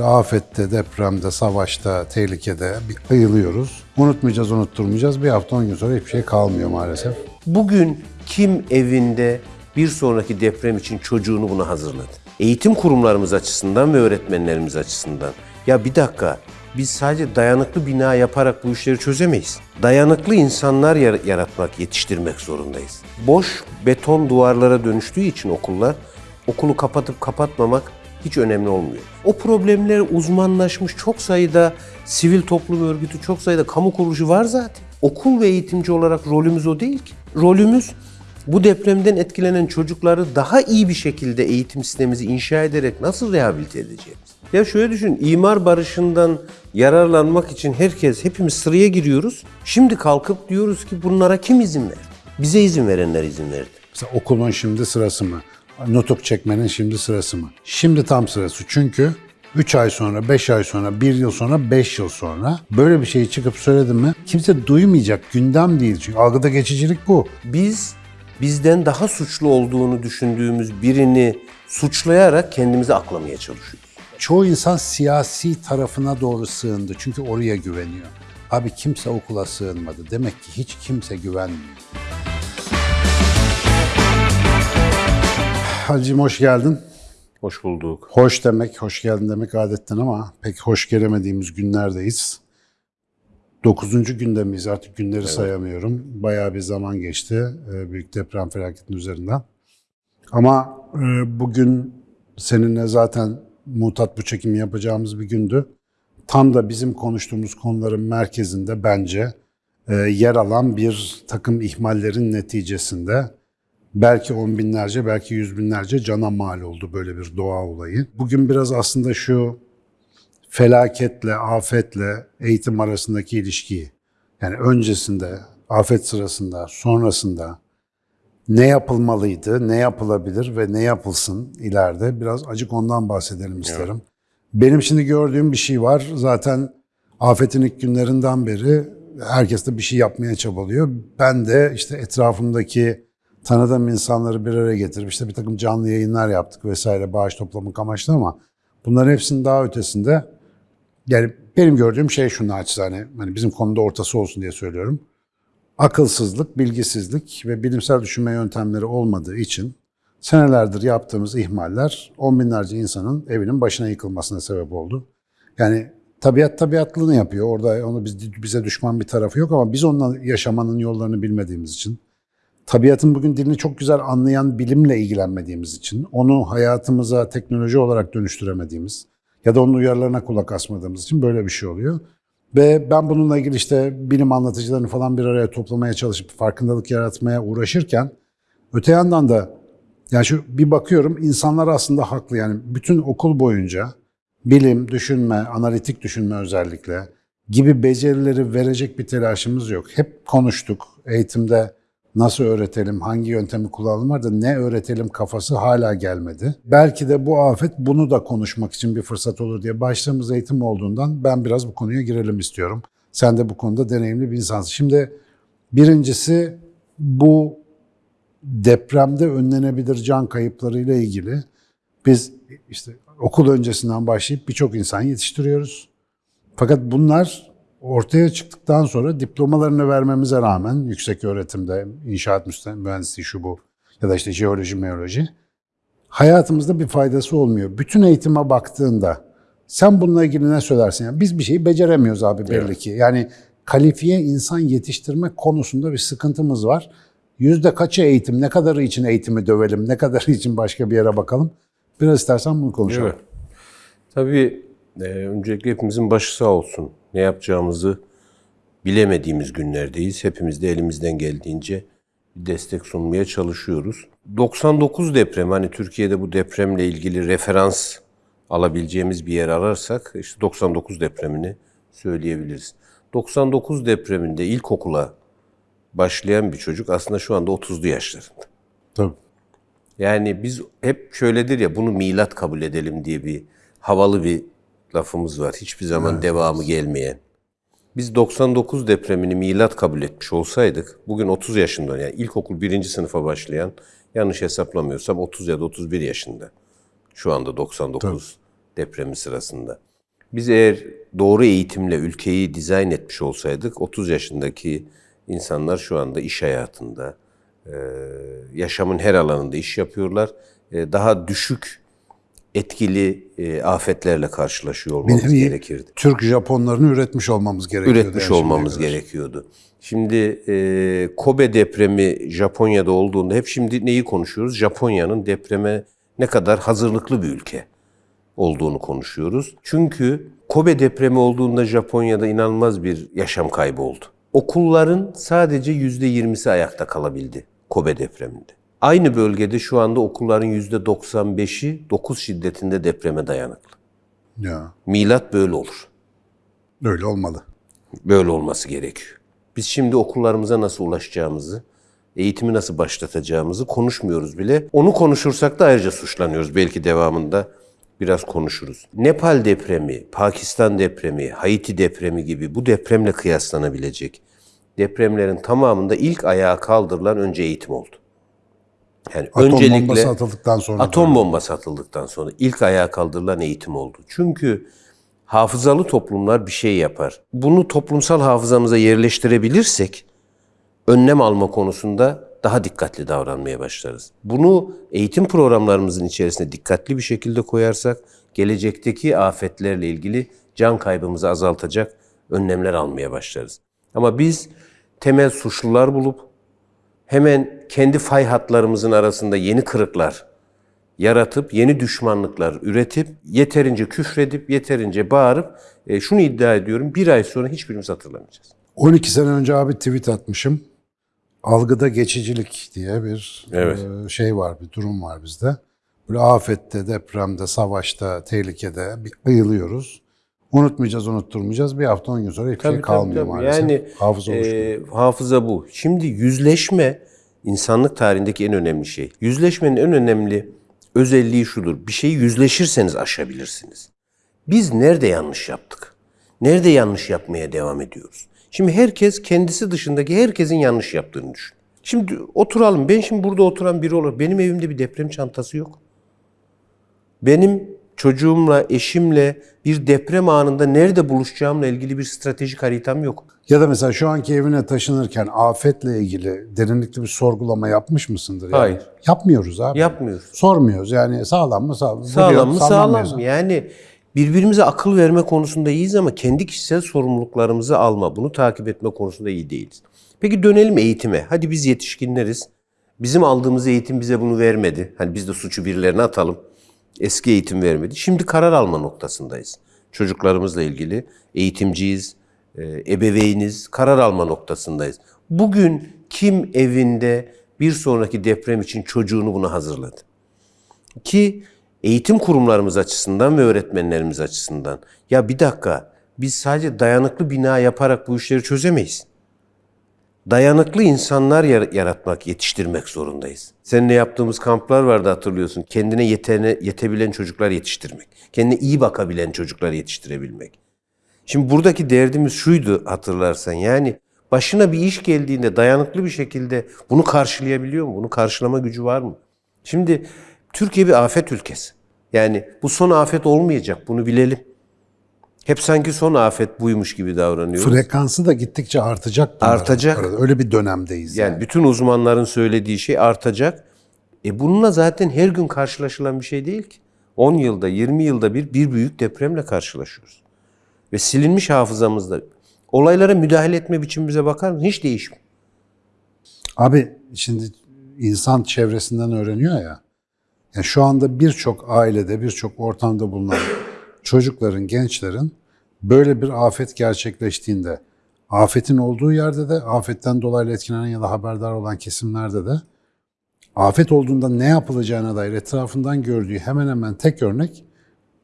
türlü afette, depremde, savaşta, tehlikede bir ayılıyoruz. Unutmayacağız, unutturmayacağız. Bir hafta on gün sonra hiçbir şey kalmıyor maalesef. Bugün kim evinde bir sonraki deprem için çocuğunu buna hazırladı? Eğitim kurumlarımız açısından ve öğretmenlerimiz açısından. Ya bir dakika, biz sadece dayanıklı bina yaparak bu işleri çözemeyiz. Dayanıklı insanlar yar- yaratmak, yetiştirmek zorundayız. Boş beton duvarlara dönüştüğü için okullar, okulu kapatıp kapatmamak hiç önemli olmuyor. O problemler uzmanlaşmış çok sayıda sivil toplum örgütü, çok sayıda kamu kuruluşu var zaten. Okul ve eğitimci olarak rolümüz o değil ki. Rolümüz bu depremden etkilenen çocukları daha iyi bir şekilde eğitim sistemimizi inşa ederek nasıl rehabilite edeceğiz? Ya şöyle düşün, imar barışından yararlanmak için herkes, hepimiz sıraya giriyoruz. Şimdi kalkıp diyoruz ki bunlara kim izin verdi? Bize izin verenler izin verdi. Mesela okulun şimdi sırası mı? Nutuk çekmenin şimdi sırası mı? Şimdi tam sırası. Çünkü 3 ay sonra, 5 ay sonra, 1 yıl sonra, 5 yıl sonra böyle bir şeyi çıkıp söyledim mi kimse duymayacak. Gündem değil. Çünkü algıda geçicilik bu. Biz bizden daha suçlu olduğunu düşündüğümüz birini suçlayarak kendimizi aklamaya çalışıyoruz. Çoğu insan siyasi tarafına doğru sığındı. Çünkü oraya güveniyor. Abi kimse okula sığınmadı. Demek ki hiç kimse güvenmiyor. Hacım hoş geldin. Hoş bulduk. Hoş demek, hoş geldin demek adetten ama pek hoş gelemediğimiz günlerdeyiz. Dokuzuncu günde miyiz? Artık günleri sayamıyorum. Bayağı bir zaman geçti e, büyük deprem felaketinin üzerinden. Ama e, bugün seninle zaten mutat bu çekimi yapacağımız bir gündü. Tam da bizim konuştuğumuz konuların merkezinde bence e, yer alan bir takım ihmallerin neticesinde belki on binlerce, belki yüz binlerce cana mal oldu böyle bir doğa olayı. Bugün biraz aslında şu felaketle, afetle eğitim arasındaki ilişkiyi, yani öncesinde, afet sırasında, sonrasında ne yapılmalıydı, ne yapılabilir ve ne yapılsın ileride biraz acık ondan bahsedelim isterim. Benim şimdi gördüğüm bir şey var. Zaten afetin ilk günlerinden beri herkes de bir şey yapmaya çabalıyor. Ben de işte etrafımdaki tanıdığım insanları bir araya getirip işte bir takım canlı yayınlar yaptık vesaire bağış toplamak amaçlı ama bunların hepsinin daha ötesinde yani benim gördüğüm şey şu naçizane hani bizim konuda ortası olsun diye söylüyorum. Akılsızlık, bilgisizlik ve bilimsel düşünme yöntemleri olmadığı için senelerdir yaptığımız ihmaller on binlerce insanın evinin başına yıkılmasına sebep oldu. Yani tabiat tabiatlığını yapıyor. Orada onu biz, bize düşman bir tarafı yok ama biz onunla yaşamanın yollarını bilmediğimiz için tabiatın bugün dilini çok güzel anlayan bilimle ilgilenmediğimiz için, onu hayatımıza teknoloji olarak dönüştüremediğimiz ya da onun uyarılarına kulak asmadığımız için böyle bir şey oluyor. Ve ben bununla ilgili işte bilim anlatıcılarını falan bir araya toplamaya çalışıp farkındalık yaratmaya uğraşırken öte yandan da yani şu bir bakıyorum insanlar aslında haklı yani bütün okul boyunca bilim, düşünme, analitik düşünme özellikle gibi becerileri verecek bir telaşımız yok. Hep konuştuk eğitimde nasıl öğretelim, hangi yöntemi kullanalım da ne öğretelim kafası hala gelmedi. Belki de bu afet bunu da konuşmak için bir fırsat olur diye başladığımız eğitim olduğundan ben biraz bu konuya girelim istiyorum. Sen de bu konuda deneyimli bir insansın. Şimdi birincisi bu depremde önlenebilir can kayıplarıyla ilgili biz işte okul öncesinden başlayıp birçok insan yetiştiriyoruz. Fakat bunlar ortaya çıktıktan sonra diplomalarını vermemize rağmen yüksek öğretimde inşaat mühendisliği şu bu ya da işte jeoloji, meoloji hayatımızda bir faydası olmuyor. Bütün eğitime baktığında sen bununla ilgili ne söylersin? Yani biz bir şeyi beceremiyoruz abi belli Evet. ki. Yani kalifiye insan yetiştirmek konusunda bir sıkıntımız var. Yüzde kaçı eğitim, ne kadarı için eğitimi dövelim, ne kadarı için başka bir yere bakalım. Biraz istersen bunu konuşalım. Evet. Tabii e, öncelikle hepimizin başı sağ olsun. Ne yapacağımızı bilemediğimiz günlerdeyiz. Hepimiz de elimizden geldiğince bir destek sunmaya çalışıyoruz. 99 deprem hani Türkiye'de bu depremle ilgili referans alabileceğimiz bir yer ararsak işte 99 depremini söyleyebiliriz. 99 depreminde ilkokula başlayan bir çocuk aslında şu anda 30'lu yaşlarında. Tabii. Yani biz hep şöyledir ya bunu milat kabul edelim diye bir havalı bir lafımız var. Hiçbir zaman devamı gelmeyen. Biz 99 depremini milat kabul etmiş olsaydık bugün 30 yaşında yani ilkokul birinci sınıfa başlayan yanlış hesaplamıyorsam 30 ya da 31 yaşında. Şu anda 99 depremi sırasında. Biz eğer doğru eğitimle ülkeyi dizayn etmiş olsaydık 30 yaşındaki insanlar şu anda iş hayatında, yaşamın her alanında iş yapıyorlar. Daha düşük etkili e, afetlerle karşılaşıyor olmamız nevi gerekirdi. Türk Japonlarını üretmiş olmamız gerekiyordu. Üretmiş yani olmamız kadar. gerekiyordu. Şimdi e, Kobe depremi Japonya'da olduğunda hep şimdi neyi konuşuyoruz? Japonya'nın depreme ne kadar hazırlıklı bir ülke olduğunu konuşuyoruz. Çünkü Kobe depremi olduğunda Japonya'da inanılmaz bir yaşam kaybı oldu. Okulların sadece %20'si ayakta kalabildi Kobe depreminde. Aynı bölgede şu anda okulların %95'i 9 şiddetinde depreme dayanıklı. Ya, Milat böyle olur. öyle olmalı. Böyle olması gerekiyor. Biz şimdi okullarımıza nasıl ulaşacağımızı, eğitimi nasıl başlatacağımızı konuşmuyoruz bile. Onu konuşursak da ayrıca suçlanıyoruz. Belki devamında biraz konuşuruz. Nepal depremi, Pakistan depremi, Haiti depremi gibi bu depremle kıyaslanabilecek depremlerin tamamında ilk ayağa kaldırılan önce eğitim oldu. Yani Atom öncelikle bombası atıldıktan sonra. Atom bombası atıldıktan sonra ilk ayağa kaldırılan eğitim oldu. Çünkü hafızalı toplumlar bir şey yapar. Bunu toplumsal hafızamıza yerleştirebilirsek önlem alma konusunda daha dikkatli davranmaya başlarız. Bunu eğitim programlarımızın içerisine dikkatli bir şekilde koyarsak gelecekteki afetlerle ilgili can kaybımızı azaltacak önlemler almaya başlarız. Ama biz temel suçlular bulup hemen kendi fay hatlarımızın arasında yeni kırıklar yaratıp yeni düşmanlıklar üretip yeterince küfredip yeterince bağırıp e, şunu iddia ediyorum bir ay sonra hiçbirimiz hatırlamayacağız. 12 sene önce abi tweet atmışım. Algıda geçicilik diye bir Evet. e, şey var, bir durum var bizde. Böyle afette, depremde, savaşta, tehlikede bir ayılıyoruz. Unutmayacağız, unutturmayacağız. Bir hafta on gün sonra hiçbir şey kalmıyor maalesef. Yani Hafıza e, hafıza bu. Şimdi yüzleşme insanlık tarihindeki en önemli şey. Yüzleşmenin en önemli özelliği şudur. Bir şeyi yüzleşirseniz aşabilirsiniz. Biz nerede yanlış yaptık? Nerede yanlış yapmaya devam ediyoruz? Şimdi herkes kendisi dışındaki herkesin yanlış yaptığını düşün. Şimdi oturalım. Ben şimdi burada oturan biri olarak benim evimde bir deprem çantası yok. Benim çocuğumla, eşimle bir deprem anında nerede buluşacağımla ilgili bir stratejik haritam yok. Ya da mesela şu anki evine taşınırken afetle ilgili derinlikli bir sorgulama yapmış mısındır? Yani? Hayır. Yapmıyoruz abi. Yapmıyoruz. Sormuyoruz yani sağlam mı sağlam, Sağlam duruyor, mı sağlam mı? Yani birbirimize akıl verme konusunda iyiyiz ama kendi kişisel sorumluluklarımızı alma, bunu takip etme konusunda iyi değiliz. Peki dönelim eğitime. Hadi biz yetişkinleriz. Bizim aldığımız eğitim bize bunu vermedi. Hani biz de suçu birilerine atalım. Eski eğitim vermedi. Şimdi karar alma noktasındayız. Çocuklarımızla ilgili eğitimciyiz, e, ebeveyniz, karar alma noktasındayız. Bugün kim evinde bir sonraki deprem için çocuğunu buna hazırladı? Ki eğitim kurumlarımız açısından ve öğretmenlerimiz açısından ya bir dakika biz sadece dayanıklı bina yaparak bu işleri çözemeyiz. Dayanıklı insanlar yar- yaratmak, yetiştirmek zorundayız. Seninle yaptığımız kamplar vardı hatırlıyorsun. Kendine yetene, yetebilen çocuklar yetiştirmek. Kendine iyi bakabilen çocuklar yetiştirebilmek. Şimdi buradaki derdimiz şuydu hatırlarsan yani başına bir iş geldiğinde dayanıklı bir şekilde bunu karşılayabiliyor mu? Bunu karşılama gücü var mı? Şimdi Türkiye bir afet ülkesi. Yani bu son afet olmayacak bunu bilelim. Hep sanki son afet buymuş gibi davranıyoruz. Frekansı da gittikçe artacak. Artacak. arada. Öyle bir dönemdeyiz. Yani. Yani bütün uzmanların söylediği şey artacak. E bununla zaten her gün karşılaşılan bir şey değil ki. 10 yılda, 20 yılda bir bir büyük depremle karşılaşıyoruz. Ve silinmiş hafızamızda olaylara müdahale etme biçimimize bakar mısın? Hiç değişmiyor. Abi şimdi insan çevresinden öğreniyor ya. Yani şu anda birçok ailede, birçok ortamda bulunan çocukların, gençlerin böyle bir afet gerçekleştiğinde, afetin olduğu yerde de, afetten dolayı etkilenen ya da haberdar olan kesimlerde de afet olduğunda ne yapılacağına dair etrafından gördüğü hemen hemen tek örnek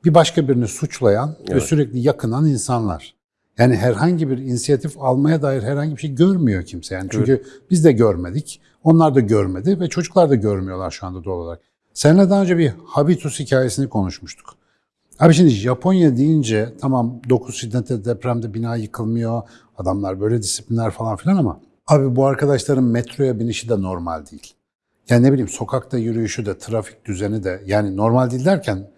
bir başka birini suçlayan ve sürekli yakınan insanlar. Yani herhangi bir inisiyatif almaya dair herhangi bir şey görmüyor kimse. Yani çünkü biz de görmedik, onlar da görmedi ve çocuklar da görmüyorlar şu anda doğal olarak. Seninle daha önce bir habitus hikayesini konuşmuştuk. Abi şimdi Japonya deyince tamam 9 şiddetli depremde bina yıkılmıyor, adamlar böyle disiplinler falan filan ama abi bu arkadaşların metroya binişi de normal değil. Yani ne bileyim sokakta yürüyüşü de, trafik düzeni de yani normal değil derken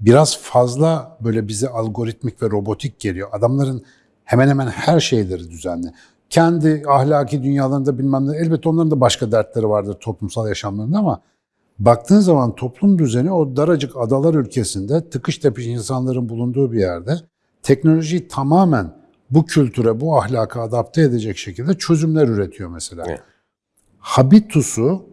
biraz fazla böyle bize algoritmik ve robotik geliyor. Adamların hemen hemen her şeyleri düzenli. Kendi ahlaki dünyalarında bilmem ne, elbette onların da başka dertleri vardır toplumsal yaşamlarında ama baktığın zaman toplum düzeni o daracık adalar ülkesinde tıkış tepiş insanların bulunduğu bir yerde teknolojiyi tamamen bu kültüre, bu ahlaka adapte edecek şekilde çözümler üretiyor mesela. Evet. Habitusu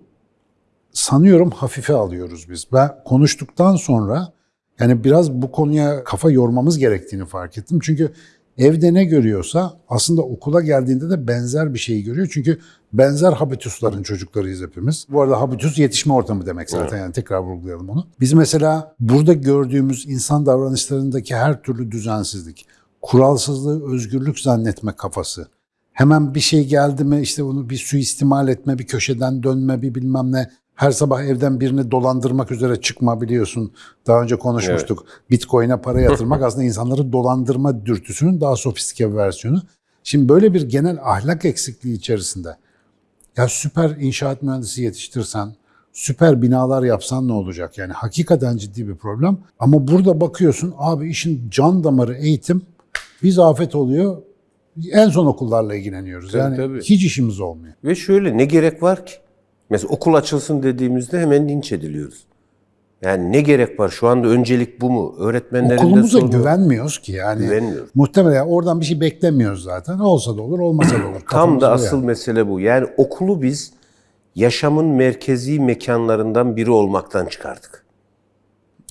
sanıyorum hafife alıyoruz biz. Ben konuştuktan sonra yani biraz bu konuya kafa yormamız gerektiğini fark ettim. Çünkü evde ne görüyorsa aslında okula geldiğinde de benzer bir şeyi görüyor. Çünkü benzer habitusların çocuklarıyız hepimiz. Bu arada habitus yetişme ortamı demek zaten yani tekrar vurgulayalım onu. Biz mesela burada gördüğümüz insan davranışlarındaki her türlü düzensizlik, kuralsızlığı özgürlük zannetme kafası, hemen bir şey geldi mi işte onu bir suistimal etme, bir köşeden dönme, bir bilmem ne. Her sabah evden birini dolandırmak üzere çıkma biliyorsun. Daha önce konuşmuştuk. Bitcoin'e para yatırmak aslında insanları dolandırma dürtüsünün daha sofistike bir versiyonu. Şimdi böyle bir genel ahlak eksikliği içerisinde ya süper inşaat mühendisi yetiştirsen, süper binalar yapsan ne olacak? Yani hakikaten ciddi bir problem. Ama burada bakıyorsun abi işin can damarı eğitim, biz afet oluyor. En son okullarla ilgileniyoruz. Tabii, yani tabii. hiç işimiz olmuyor. Ve şöyle ne gerek var ki? Mesela okul açılsın dediğimizde hemen linç ediliyoruz. Yani ne gerek var? Şu anda öncelik bu mu? Öğretmenlerin de Okulumuza sorunu- güvenmiyoruz ki yani. Güvenmiyoruz. Muhtemelen oradan bir şey beklemiyoruz zaten. Olsa da olur, olmasa da olur. Tam da asıl yani. mesele bu. Yani okulu biz yaşamın merkezi mekanlarından biri olmaktan çıkardık.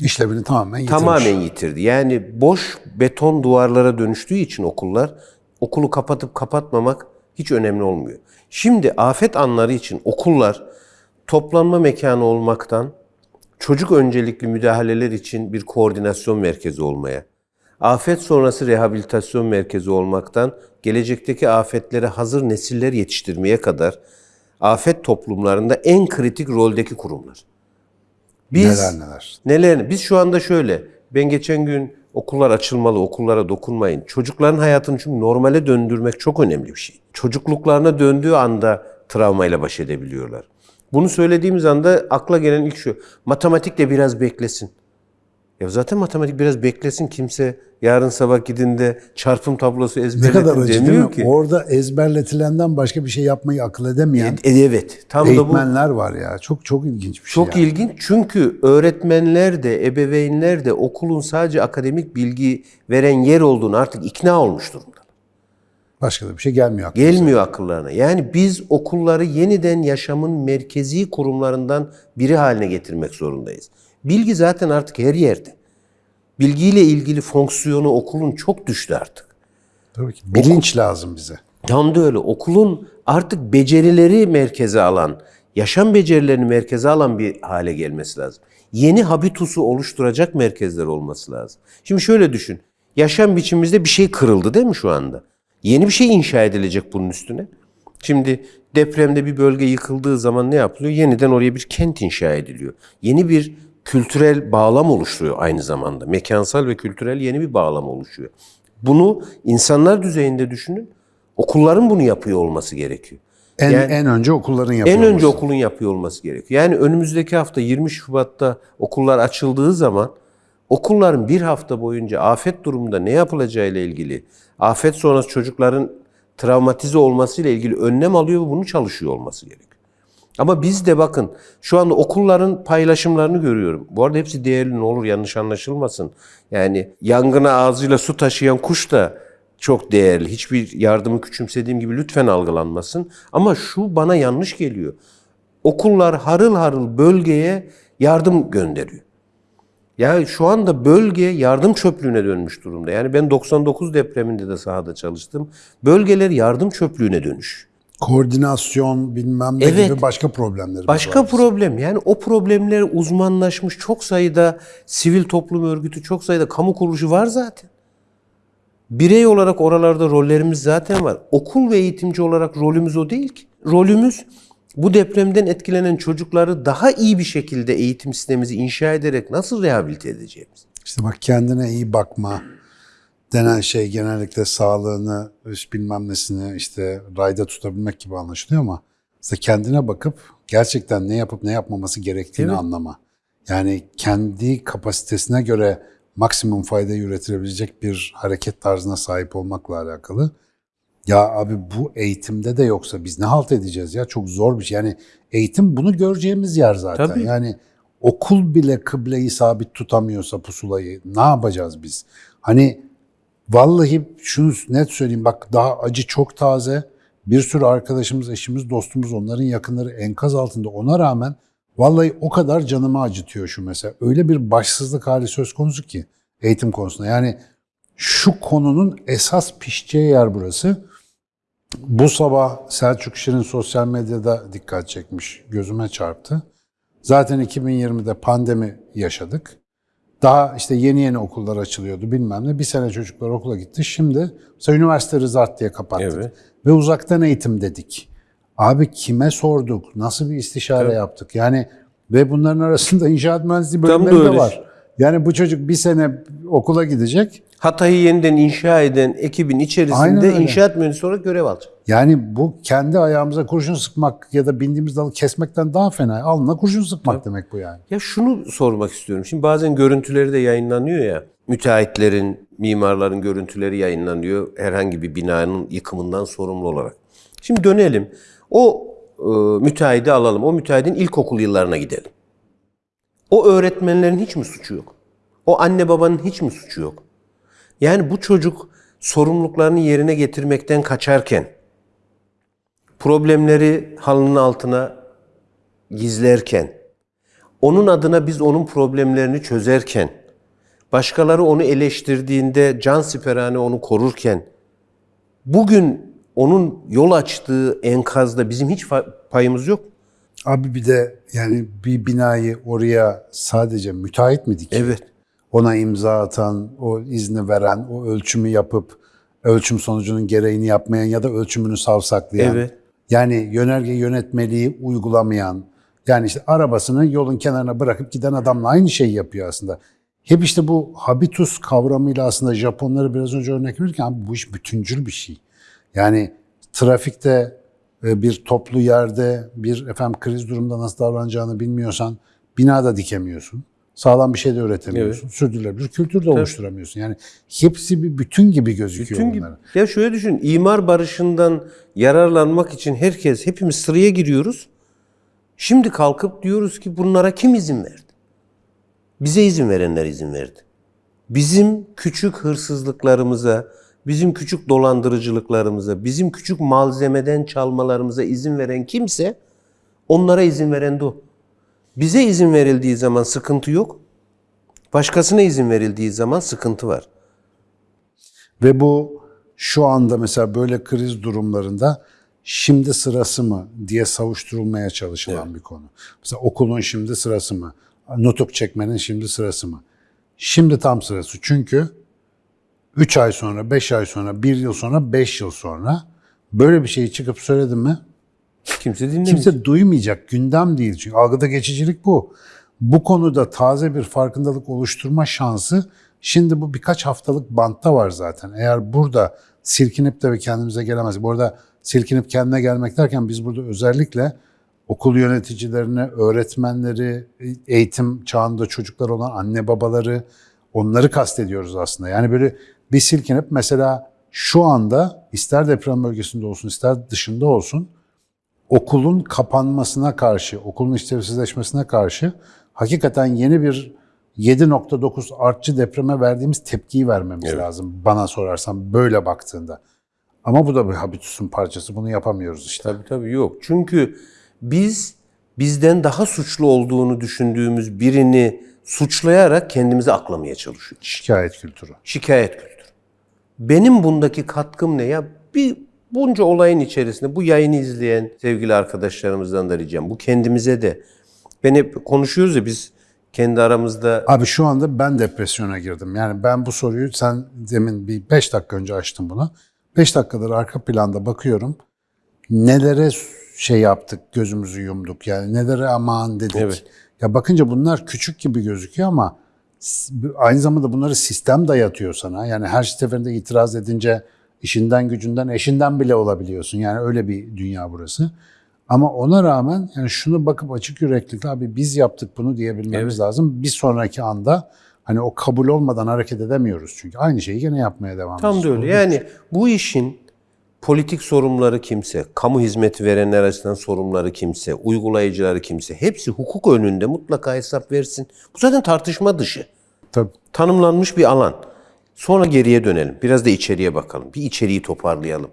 işlevini tamamen yitirmiş. Tamamen yitirdi. Yani boş beton duvarlara dönüştüğü için okullar okulu kapatıp kapatmamak hiç önemli olmuyor. Şimdi afet anları için okullar toplanma mekanı olmaktan çocuk öncelikli müdahaleler için bir koordinasyon merkezi olmaya, afet sonrası rehabilitasyon merkezi olmaktan gelecekteki afetlere hazır nesiller yetiştirmeye kadar afet toplumlarında en kritik roldeki kurumlar. Biz Neler neler. Neler? Biz şu anda şöyle. Ben geçen gün okullar açılmalı, okullara dokunmayın. Çocukların hayatını çünkü normale döndürmek çok önemli bir şey. Çocukluklarına döndüğü anda travmayla baş edebiliyorlar. Bunu söylediğimiz anda akla gelen ilk şu. Matematik de biraz beklesin. Ya zaten matematik biraz beklesin. Kimse yarın sabah gidinde çarpım tablosu Ne ezberletin kadar acı değil demiyor mi? ki. Orada ezberletilenden başka bir şey yapmayı akıl edemeyen E, evet. Tam da bu. eğitmenler var ya. Çok çok ilginç bir şey. Çok yani. ilginç çünkü öğretmenler de, ebeveynler de okulun sadece akademik bilgi veren yer olduğunu artık ikna olmuş durumda. Başka da bir şey gelmiyor aklımıza. Gelmiyor akıllarına. Yani biz okulları yeniden yaşamın merkezi kurumlarından biri haline getirmek zorundayız. Bilgi zaten artık her yerde. Bilgiyle ilgili fonksiyonu okulun çok düştü artık. Tabii ki. Bilinç lazım bize. Tam da öyle. Okulun artık becerileri merkeze alan, yaşam becerilerini merkeze alan bir hale gelmesi lazım. Yeni habitusu oluşturacak merkezler olması lazım. Şimdi şöyle düşün. Yaşam biçimimizde bir şey kırıldı değil mi şu anda? Yeni bir şey inşa edilecek bunun üstüne. Şimdi depremde bir bölge yıkıldığı zaman ne yapılıyor? Yeniden oraya bir kent inşa ediliyor. Yeni bir kültürel bağlam oluşuyor aynı zamanda. Mekansal ve kültürel yeni bir bağlam oluşuyor. Bunu insanlar düzeyinde düşünün. Okulların bunu yapıyor olması gerekiyor. En, Yani- en önce okulların yapıyor En önce olması. okulun yapıyor olması gerekiyor. Yani önümüzdeki hafta 20 Şubat'ta okullar açıldığı zaman okulların bir hafta boyunca afet durumunda ne yapılacağı ile ilgili, afet sonrası çocukların travmatize olması ile ilgili önlem alıyor ve bunu çalışıyor olması gerekiyor. Ama biz de bakın şu anda okulların paylaşımlarını görüyorum. Bu arada hepsi değerli ne olur yanlış anlaşılmasın. Yani yangına ağzıyla su taşıyan kuş da çok değerli. Hiçbir yardımı küçümsediğim gibi lütfen algılanmasın. Ama şu bana yanlış geliyor. Okullar harıl harıl bölgeye yardım gönderiyor. Ya şu anda bölge yardım çöplüğüne dönmüş durumda. Yani ben 99 depreminde de sahada çalıştım. Bölgeler yardım çöplüğüne dönüş. Koordinasyon bilmem ne Evet. gibi başka problemlerimiz Başka var. problem yani o problemler uzmanlaşmış çok sayıda sivil toplum örgütü, çok sayıda kamu kuruluşu var zaten. Birey olarak oralarda rollerimiz zaten var. Okul ve eğitimci olarak rolümüz o değil ki. Rolümüz bu depremden etkilenen çocukları daha iyi bir şekilde eğitim sistemimizi inşa ederek nasıl rehabilite edeceğimiz. İşte bak kendine iyi bakma denen şey genellikle sağlığını, işte bilmem nesini işte rayda tutabilmek gibi anlaşılıyor ama işte kendine bakıp gerçekten ne yapıp ne yapmaması gerektiğini Evet. anlama. Yani kendi kapasitesine göre maksimum faydayı üretilebilecek bir hareket tarzına sahip olmakla alakalı. Ya abi bu eğitimde de yoksa biz ne halt edeceğiz ya? Çok zor bir şey. Yani eğitim bunu göreceğimiz yer zaten. Tabii. Yani okul bile kıbleyi sabit tutamıyorsa pusulayı ne yapacağız biz? Hani vallahi şunu net söyleyeyim bak daha acı çok taze. Bir sürü arkadaşımız, eşimiz, dostumuz, onların yakınları enkaz altında. Ona rağmen vallahi o kadar canımı acıtıyor şu mesela. Öyle bir başsızlık hali söz konusu ki eğitim konusunda. Yani şu konunun esas pişeceği yer burası. Bu sabah Selçuk Şirin sosyal medyada dikkat çekmiş, gözüme çarptı. Zaten 2020'de pandemi yaşadık. Daha işte yeni yeni okullar açılıyordu bilmem ne. Bir sene çocuklar okula gitti. Şimdi mesela üniversite Rızart diye kapattık. Evet. Ve uzaktan eğitim dedik. Abi kime sorduk? Nasıl bir istişare yaptık? Yani ve bunların arasında inşaat mühendisliği bölümleri de var. Yani bu çocuk bir sene okula gidecek. Hatay'ı yeniden inşa eden ekibin içerisinde inşaat mühendisi olarak görev alacak. Yani bu kendi ayağımıza kurşun sıkmak ya da bindiğimiz dalı kesmekten daha fena. Alnına kurşun sıkmak demek bu yani. Ya şunu sormak istiyorum. Şimdi bazen görüntüleri de yayınlanıyor ya. Müteahhitlerin, mimarların görüntüleri yayınlanıyor herhangi bir binanın yıkımından sorumlu olarak. Şimdi dönelim. O e, müteahhidi alalım. O müteahhidin ilkokul yıllarına gidelim. O öğretmenlerin hiç mi suçu yok? O anne babanın hiç mi suçu yok? Yani bu çocuk sorumluluklarını yerine getirmekten kaçarken, problemleri halının altına gizlerken, onun adına biz onun problemlerini çözerken, başkaları onu eleştirdiğinde can siperhane onu korurken, bugün onun yol açtığı enkazda bizim hiç payımız yok. Abi bir de yani bir binayı oraya sadece müteahhit mi dikiyor? Evet. Ona imza atan, o izni veren, o ölçümü yapıp ölçüm sonucunun gereğini yapmayan ya da ölçümünü savsaklayan. Evet. Yani yönerge yönetmeliği uygulamayan. Yani işte arabasını yolun kenarına bırakıp giden adamla aynı şeyi yapıyor aslında. Hep işte bu habitus kavramıyla aslında Japonları biraz önce örnek verirken bu iş bütüncül bir şey. Yani trafikte bir toplu yerde bir efendim kriz durumda nasıl davranacağını bilmiyorsan binada dikemiyorsun. Sağlam bir şey de üretemiyorsun. Sürdürülebilir kültür de oluşturamıyorsun. Yani hepsi bir bütün gibi gözüküyor Bütün gibi. Ya şöyle düşün, imar barışından yararlanmak için herkes, hepimiz sıraya giriyoruz. Şimdi kalkıp diyoruz ki bunlara kim izin verdi? Bize izin verenler izin verdi. Bizim küçük hırsızlıklarımıza, bizim küçük dolandırıcılıklarımıza, bizim küçük malzemeden çalmalarımıza izin veren kimse onlara izin veren de o. Bize izin verildiği zaman sıkıntı yok. Başkasına izin verildiği zaman sıkıntı var. Ve bu şu anda mesela böyle kriz durumlarında şimdi sırası mı diye savuşturulmaya çalışılan bir konu. Mesela okulun şimdi sırası mı? Nutuk çekmenin şimdi sırası mı? Şimdi tam sırası. Çünkü 3 ay sonra, 5 ay sonra, 1 yıl sonra, 5 yıl sonra böyle bir şeyi çıkıp söyledim mi Kimse dinlemiyor. kimse duymayacak. Gündem değil. Çünkü algıda geçicilik bu. Bu konuda taze bir farkındalık oluşturma şansı şimdi bu birkaç haftalık bantta var zaten. Eğer burada silkinip de ve kendimize gelemez. Bu arada silkinip kendine gelmek derken biz burada özellikle okul yöneticilerini, öğretmenleri, eğitim çağında çocuklar olan anne babaları onları kastediyoruz aslında. Yani böyle bir silkinip mesela şu anda ister deprem bölgesinde olsun ister dışında olsun okulun kapanmasına karşı, okulun işlevsizleşmesine karşı hakikaten yeni bir 7.9 artçı depreme verdiğimiz tepkiyi vermemiz lazım bana sorarsan böyle baktığında. Ama bu da bir habitusun parçası. Bunu yapamıyoruz işte. Tabii tabii yok. Çünkü biz bizden daha suçlu olduğunu düşündüğümüz birini suçlayarak kendimizi aklamaya çalışıyoruz. Şikayet kültürü. Şikayet kültürü. Benim bundaki katkım ne ya? Bir bunca olayın içerisinde bu yayını izleyen sevgili arkadaşlarımızdan da ricam. Bu kendimize de. Ben hep konuşuyoruz ya biz kendi aramızda Abi şu anda ben depresyona girdim. Yani ben bu soruyu sen demin bir 5 dakika önce açtım bunu. 5 dakikadır arka planda bakıyorum. Nelere şey yaptık, gözümüzü yumduk. Yani nelere aman dedik. Evet. Ya bakınca bunlar küçük gibi gözüküyor ama aynı zamanda bunları sistem dayatıyor sana. Yani her seferinde itiraz edince işinden gücünden eşinden bile olabiliyorsun. Yani öyle bir dünya burası. Ama ona rağmen yani şunu bakıp açık yüreklilikle abi biz yaptık bunu diyebilmemiz lazım. Bir sonraki anda hani o kabul olmadan hareket edemiyoruz çünkü aynı şeyi gene yapmaya devam Tam da ediyoruz. öyle. Yani bu işin politik sorumluları kimse, kamu hizmeti verenler açısından sorumluları kimse, uygulayıcıları kimse hepsi hukuk önünde mutlaka hesap versin. Bu zaten tartışma dışı. Tabii. Tanımlanmış bir alan. Sonra geriye dönelim. Biraz da içeriye bakalım. Bir içeriği toparlayalım.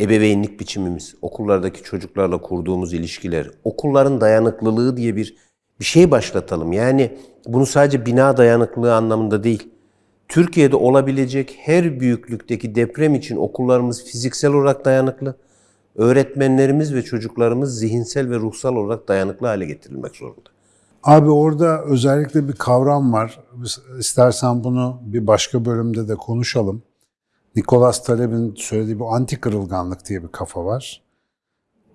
Ebeveynlik biçimimiz, okullardaki çocuklarla kurduğumuz ilişkiler, okulların dayanıklılığı diye bir bir şey başlatalım. Yani bunu sadece bina dayanıklılığı anlamında değil. Türkiye'de olabilecek her büyüklükteki deprem için okullarımız fiziksel olarak dayanıklı, öğretmenlerimiz ve çocuklarımız zihinsel ve ruhsal olarak dayanıklı hale getirilmek zorunda. Abi orada özellikle bir kavram var. İstersen bunu bir başka bölümde de konuşalım. Nicholas Taleb'in söylediği bu anti kırılganlık diye bir kafa var.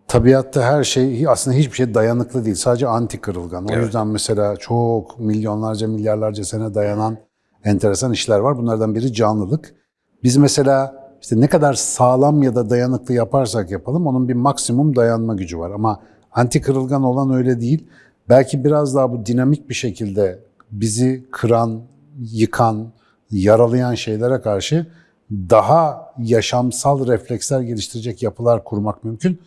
Tabiatta her şey aslında hiçbir şey dayanıklı değil. Sadece anti kırılgan. O yüzden mesela çok milyonlarca milyarlarca sene dayanan enteresan işler var. Bunlardan biri canlılık. Biz mesela işte ne kadar sağlam ya da dayanıklı yaparsak yapalım onun bir maksimum dayanma gücü var. Ama anti kırılgan olan öyle değil. Belki biraz daha bu dinamik bir şekilde bizi kıran, yıkan, yaralayan şeylere karşı daha yaşamsal refleksler geliştirecek yapılar kurmak mümkün.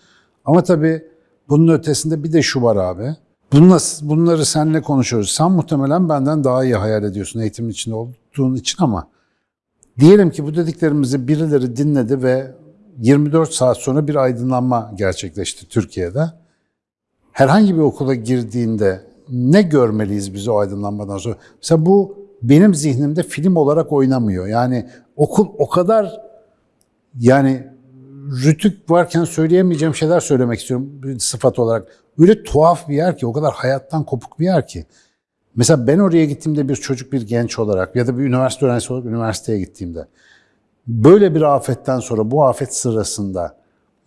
Ama tabii bunun ötesinde bir de şu var abi. Bununla, bunları seninle konuşuyoruz. Sen muhtemelen benden daha iyi hayal ediyorsun eğitimin içinde olduğun için ama diyelim ki bu dediklerimizi birileri dinledi ve 24 saat sonra bir aydınlanma gerçekleşti Türkiye'de. Herhangi bir okula girdiğinde ne görmeliyiz biz o aydınlanmadan sonra? Mesela bu benim zihnimde film olarak oynamıyor. Yani okul o kadar yani rütük varken söyleyemeyeceğim şeyler söylemek istiyorum sıfat olarak. Öyle tuhaf bir yer ki, o kadar hayattan kopuk bir yer ki. Mesela ben oraya gittiğimde bir çocuk, bir genç olarak ya da bir üniversite öğrencisi olarak üniversiteye gittiğimde böyle bir afetten sonra bu afet sırasında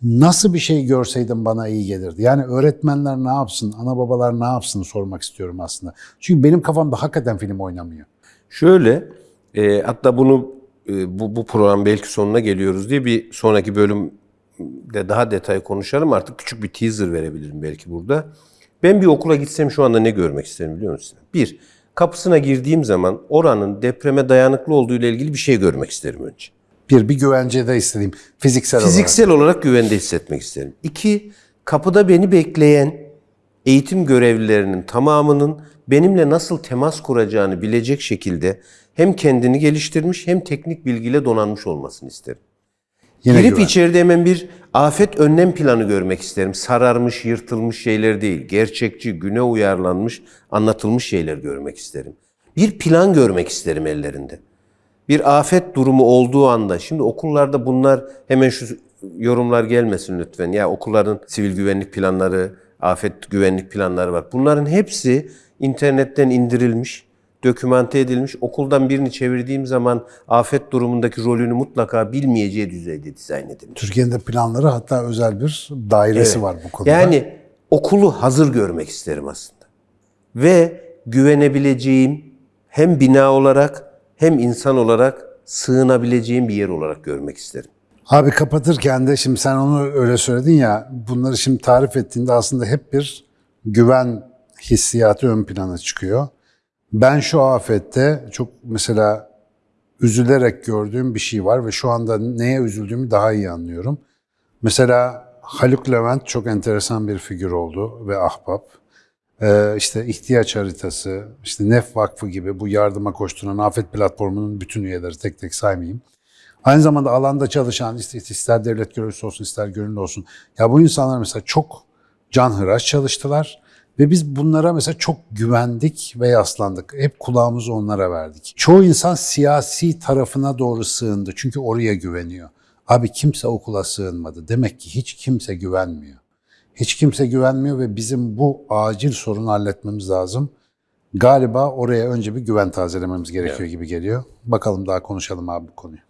nasıl bir şey görseydim bana iyi gelirdi. Yani öğretmenler ne yapsın, ana babalar ne yapsın sormak istiyorum aslında. Çünkü benim kafamda hakikaten film oynamıyor. Şöyle, e, hatta bunu bu, bu program belki sonuna geliyoruz diye bir sonraki bölümde daha detay konuşalım. Artık küçük bir teaser verebilirim belki burada. Ben bir okula gitsem şu anda ne görmek isterim biliyor musun? Bir, kapısına girdiğim zaman oranın depreme dayanıklı olduğu ile ilgili bir şey görmek isterim önce. Bir, bir güvencede istediğim fiziksel, olarak. Fiziksel olarak güvende hissetmek isterim. İki, kapıda beni bekleyen eğitim görevlilerinin tamamının benimle nasıl temas kuracağını bilecek şekilde hem kendini geliştirmiş hem teknik bilgiyle donanmış olmasını isterim. Yine Girip güven. içeride hemen bir afet önlem planı görmek isterim. Sararmış, yırtılmış şeyler değil. Gerçekçi, güne uyarlanmış, anlatılmış şeyler görmek isterim. Bir plan görmek isterim ellerinde. Bir afet durumu olduğu anda, şimdi okullarda bunlar hemen şu yorumlar gelmesin lütfen. Ya okulların sivil güvenlik planları, afet güvenlik planları var. Bunların hepsi internetten indirilmiş, dokümante edilmiş. Okuldan birini çevirdiğim zaman afet durumundaki rolünü mutlaka bilmeyeceği düzeyde dizayn edilmiş. Türkiye'nin de planları hatta özel bir dairesi Evet. var bu konuda. Yani okulu hazır görmek isterim aslında. Ve güvenebileceğim hem bina olarak hem insan olarak sığınabileceğim bir yer olarak görmek isterim. Abi kapatırken de şimdi sen onu öyle söyledin ya bunları şimdi tarif ettiğinde aslında hep bir güven hissiyatı ön plana çıkıyor. Ben şu afette çok mesela üzülerek gördüğüm bir şey var ve şu anda neye üzüldüğümü daha iyi anlıyorum. Mesela Haluk Levent çok enteresan bir figür oldu ve ahbap. Ee, işte ihtiyaç haritası, işte Nef Vakfı gibi bu yardıma koşturan afet platformunun bütün üyeleri tek tek saymayayım. Aynı zamanda alanda çalışan ister, devlet görevlisi olsun ister gönüllü olsun. Ya bu insanlar mesela çok canhıraş çalıştılar ve biz bunlara mesela çok güvendik ve yaslandık. Hep kulağımızı onlara verdik. Çoğu insan siyasi tarafına doğru sığındı çünkü oraya güveniyor. Abi kimse okula sığınmadı. Demek ki hiç kimse güvenmiyor. Hiç kimse güvenmiyor ve bizim bu acil sorunu halletmemiz lazım. Galiba oraya önce bir güven tazelememiz gerekiyor gibi geliyor. Bakalım daha konuşalım abi bu konuyu.